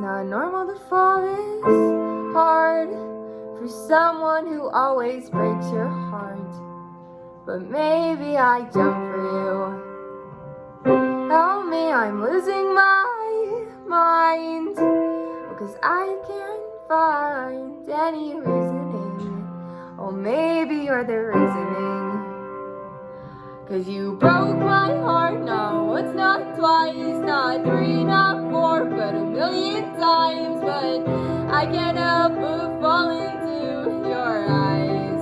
not normal to fall this hard for someone who always breaks your heart. But maybe I jump for you. Help me, I'm losing my mind. Because I can't find any reasoning. Oh, maybe you're the reasoning. Cause you broke my heart, no, it's not twice, not three, not four, but a million times. But I can't help but fall into your eyes.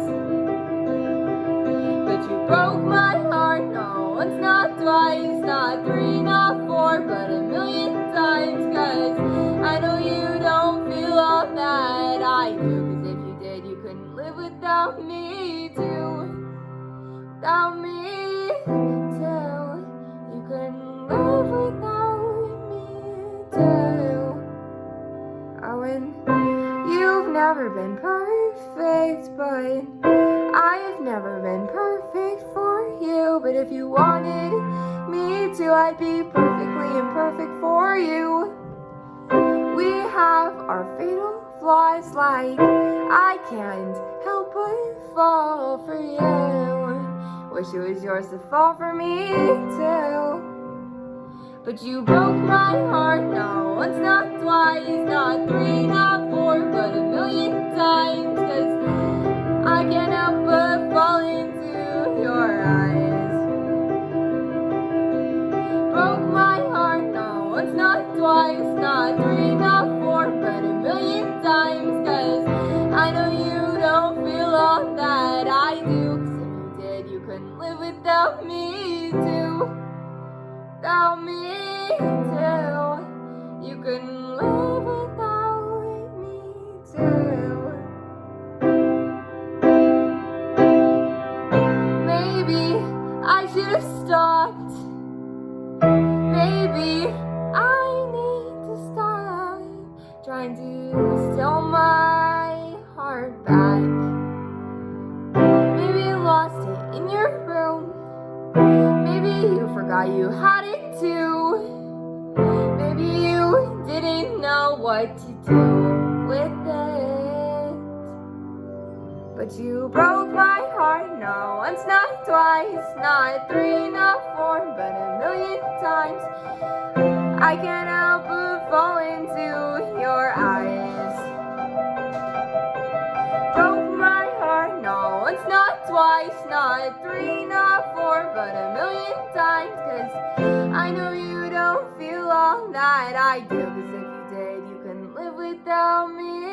But you broke my heart, no, it's not twice, not three, not four, but a million times. Cause I know you don't feel all that I do. Cause if you did, you couldn't live without me, too. Without me And you've never been perfect, but I've never been perfect for you. But if you wanted me to, I'd be perfectly imperfect for you. We have our fatal flaws, like I can't help but fall for you. Wish it was yours to fall for me too. But you broke my heart, no once, not twice, not three, not four, but a million times. Cause I can't help but fall into your eyes. Broke my heart, no once, not twice, not three, not four, but a million times. Cause I know you don't feel all that I do. Cause if you did, you couldn't live without me. Without me too. You couldn't live without me too. Maybe I should have stopped. Maybe I need to stop trying to steal my heart back. Maybe you lost it in your you forgot you had it too. Maybe you didn't know what to do with it. But you broke my heart, no once, not twice, not three, not four, but a million times. I can't help but fall into your eyes. Broke my heart, no once, not twice, not three, not four, but a million Cause I know you don't feel all that I do. Cause if you did, you couldn't live without me.